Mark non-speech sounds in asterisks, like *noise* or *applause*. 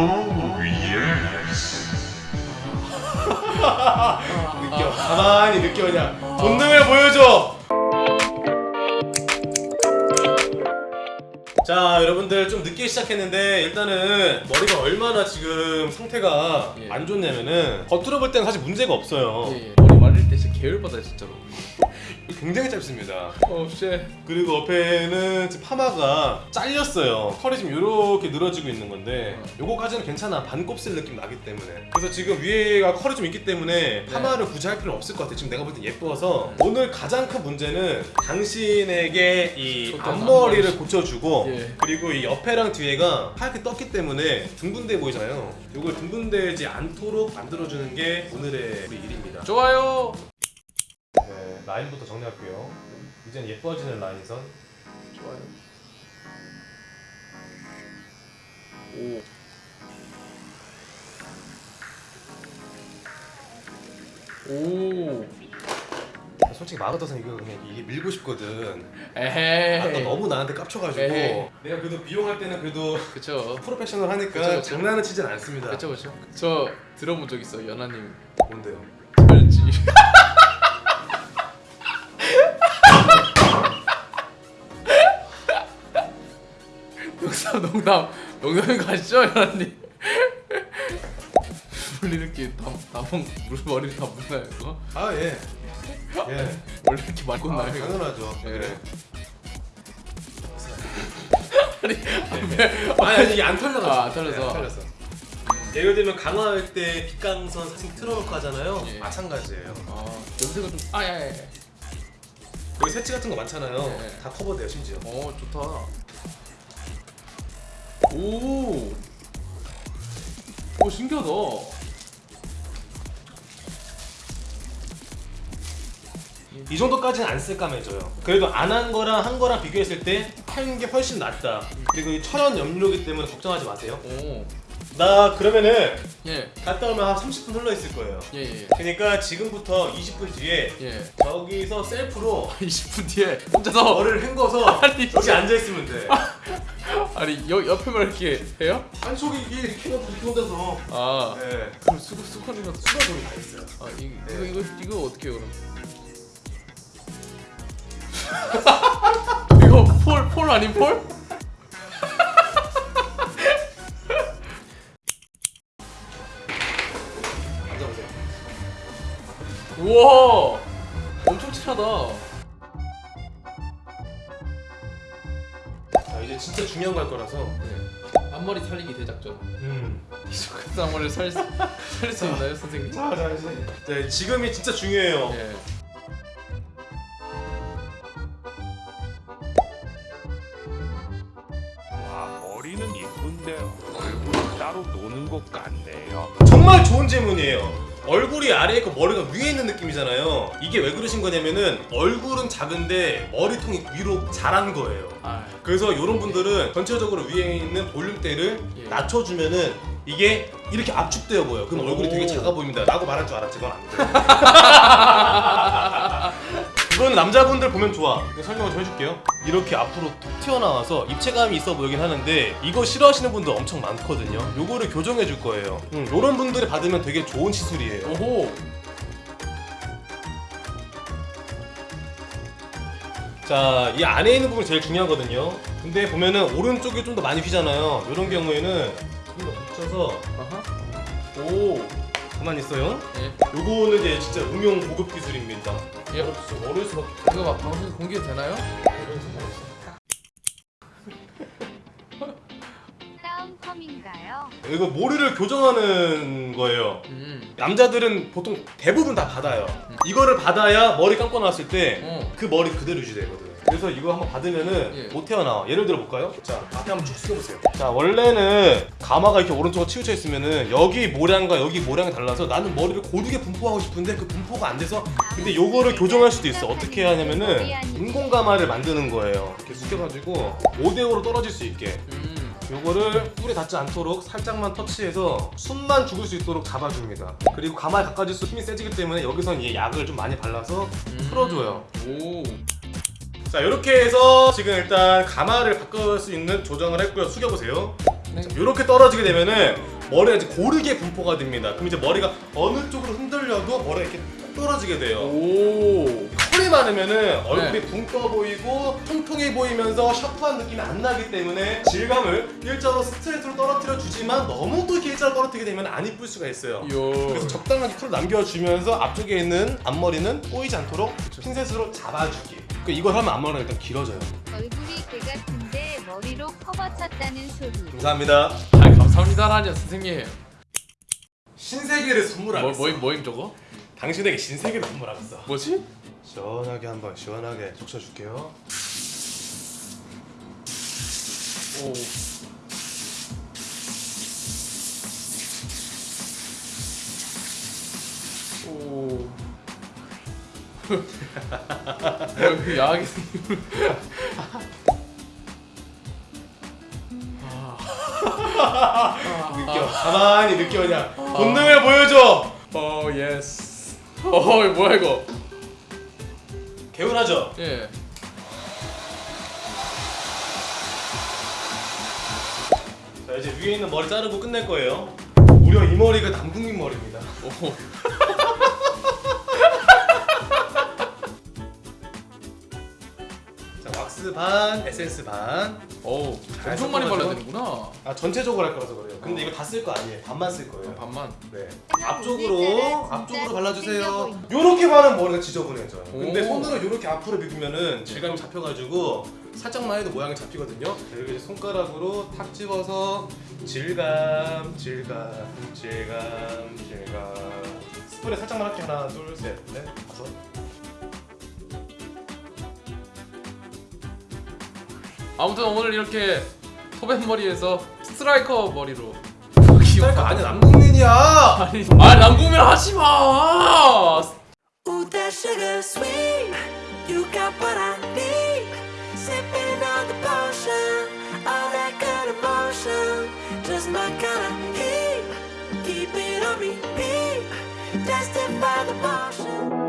Oh. 느껴 가만히 느껴 그냥 본능을 보여줘 자 여러분들 좀 늦게 시작했는데 일단은 머리가 얼마나 지금 상태가 예. 안 좋냐면은 겉으로 볼 때는 사실 문제가 없어요 예, 예. 머리 말릴 때 진짜 계열받아 진짜로 굉장히 짧습니다. 어쉣 그리고 옆에는 파마가 잘렸어요. 털이 지금 이렇게 늘어지고 있는 건데 요거까지는 괜찮아. 반곱슬 느낌 나기 때문에. 그래서 지금 위에가 컬이 좀 있기 때문에 파마를 굳이 할 필요는 없을 것 같아 지금 내가 볼 땐 예뻐서. 오늘 가장 큰 문제는 당신에게 이 앞머리를 앞머리. 고쳐주고 예. 그리고 이 옆에랑 뒤에가 하얗게 떴기 때문에 둥근돼 보이잖아요. 요걸 둥근되지 않도록 만들어주는 게 오늘의 우리 일입니다. 좋아요. 네, 라인부터 정리할게요 이제는 예뻐지는 라인선 좋아요 오 오. 솔직히 마그더선 이거 그냥 이게 밀고 싶거든. 에헤이. 아까 너무 나한테 깝쳐가지고 에헤이. 내가 그래도 비용할 때는 그래도 그쵸. 프로페셔널 하니까 그쵸, 그쵸. 장난은 치진 않습니다. 그쵸 그쵸. 저 들어본 적 있어 연하님 뭔데요? 농담 농담 농담인 거 아시죠 연하님? 물 이렇게 다다물 머리를 다 묻나요 이거? 아 예. 예. 원래 이렇게 많이 아, 꽂나요 이거? 당연하죠. 예. 그래. 아니 아니 아니 이게 안 털려가지고. 아, 안 털려서. 네, 안 털렸어. 예를 들면 강화할 때 빗강선 사진 틀어놓고 하잖아요. 예. 마찬가지예요. 아 염색은 좀 아야야. 여기 새치 같은 거 많잖아요. 예. 다 커버돼요 심지어. 어 좋다. 오. 오 신기하다. 이 정도까지는 안 쓸까매져요. 그래도 안 한 거랑 한 거랑 비교했을 때한게 훨씬 낫다. 그리고 이 천연 염료기 때문에 걱정하지 마세요. 오. 나 그러면은 예. 갔다 오면 한 30분 흘러 있을 거예요. 예 예. 그러니까 지금부터 20분 뒤에 예. 저기서 셀프로 *laughs* 20분 뒤에 혼자서 머리를 헹궈서 아니, 여기. 앉아 있으면 돼. *laughs* 아니 여 옆에만 이렇게 해요? 이게 이렇게 혼자서. 아. 네. 그럼 수고 수건이 가 수가 돈이 다 있어요. 아 이, 이거 이거 이거 어떻게 해요 그럼? *laughs* 이거 폴 폴 아닌 폴? 앉아보세요. 우와 엄청 칠하다. 이제 진짜 중요한 거할 거라서. 네. 앞머리 살리기 대작전. 음. 이소큰 앞머리를 살릴 수, 살릴 수 있나요 선생님? 자, 자 이제. 네 지금이 진짜 중요해요. 예. 와, 머리는 이쁜데 얼굴은 따로 노는 것 같네요. 정말 좋은 질문이에요. 얼굴이 아래에 있고 머리가 위에 있는 느낌이잖아요. 이게 왜 그러신 거냐면은 얼굴은 작은데 머리통이 위로 자란 거예요. 아. 그래서 이런 분들은 전체적으로 위에 있는 볼륨대를 예. 낮춰주면은 이게 이렇게 압축되어 보여. 그럼 얼굴이 오. 되게 작아 보입니다. 라고 말할 줄 알았지. 그건 안 돼. *laughs* 남자분들 보면 좋아. 설명을 좀 해줄게요. 이렇게 앞으로 툭 튀어나와서 입체감이 있어 보이긴 하는데 이거 싫어하시는 분들 엄청 많거든요. 요거를 교정해 줄 거예요. 음, 요런 분들이 받으면 되게 좋은 시술이에요. 오호. 자, 이 안에 있는 부분이 제일 중요하거든요. 근데 보면은 오른쪽이 좀 더 많이 휘잖아요. 이런 경우에는 좀 더 붙여서 아하. 오. 가만히 있어요. 예. 요거는 이제 진짜 응용 고급 기술입니다. 예. 어릴 수, 어릴 수밖에 이거 막 방송에서 공개도 되나요? 다운펌인가요? 이거 머리를 교정하는 거예요. 음. 남자들은 보통 대부분 다 받아요. 이거를 받아야 머리 감고 나왔을 때그 어. 머리 그대로 유지되거든. 그래서 이거 한번 받으면은 예. 못 태어나와. 예를 들어 볼까요? 자, 앞에 한번 쭉 숙여보세요. 자, 원래는 가마가 이렇게 오른쪽으로 치우쳐 있으면은 여기 모량과 여기 모량이 달라서 나는 머리를 고르게 분포하고 싶은데 그 분포가 안 돼서 근데 요거를 교정할 수도 있어. 어떻게 하냐면은 인공 가마를 만드는 거예요. 이렇게 숙여가지고 5대5로 떨어질 수 있게. 음. 요거를 뿔에 닿지 않도록 살짝만 터치해서 숨만 죽을 수 있도록 잡아줍니다. 그리고 가마에 가까워질수록 힘이 세지기 때문에 여기선 이 약을 좀 많이 발라서 음. 풀어줘요. 오. 자 이렇게 해서 지금 일단 가마를 바꿀 수 있는 조정을 했고요. 숙여보세요. 네. 이렇게 떨어지게 되면은 머리가 이제 고르게 분포가 됩니다. 그럼 이제 머리가 어느 쪽으로 흔들려도 머리가 이렇게 떨어지게 돼요. 오. 털이 많으면은 얼굴이 네. 붕 떠 보이고 통통해 보이면서 샤프한 느낌이 안 나기 때문에 질감을 일자로 스트레이트로 떨어뜨려 주지만 너무 또 이렇게 일자로 떨어뜨리게 되면 안 이쁠 수가 있어요. 요. 그래서 적당하게 컬을 남겨주면서 앞쪽에 있는 앞머리는 꼬이지 않도록 핀셋으로 잡아주기. 그 이걸 하면 앞머리가 일단 길어져요. 얼굴이 개 같은데 머리로 커버 쳤다는 소리. 감사합니다. 아 감사합니다라니 선생님. 신세계를 뭐 선물하겠어. 뭐 임 뭐임 저거? 당신에게 신세계를 선물하겠어. 뭐지? 시원하게 한번 시원하게 적셔줄게요. 오. 오. 어, 야하게 생긴. 느껴. 가만히 느껴 그냥. 본능을 보여줘. 어 yes. 어 이거 뭐야 이거? 개운하죠? 예. 자 이제 위에 있는 머리 자르고 끝낼 거예요. 무려 이 머리가 남궁민 머리입니다. 왁스 반, 에센스 반. 오. 잘 엄청 많이. 발라야 되는구나. 아 전체적으로 할 거라서 그래요. 근데 이거 다 쓸 거 아니에요. 반만 쓸 거예요. 반만. 네. 진짜 앞쪽으로 앞쪽으로 발라주세요. 요렇게 바르면 머리가 지저분해져요. 근데 오. 손으로 요렇게 앞으로 비비면은 질감이 잡혀가지고 살짝만 해도 모양이 잡히거든요. 이렇게 이제 손가락으로 탁 집어서 질감, 질감, 질감, 질감. 스프레 살짝만 할게 하나, 둘, 셋, 넷, 다섯. 아무튼 오늘 이렇게 토벤 머리에서 스트라이커 머리로. 스타일가 아니야 남궁민이야. 아니, 아 남궁민 하지 마. Ooh, that sugar sweet. You got what I need. Sipping on the potion. All that good emotion. Just my kind of heat. Keep it on repeat. Tested by the motion.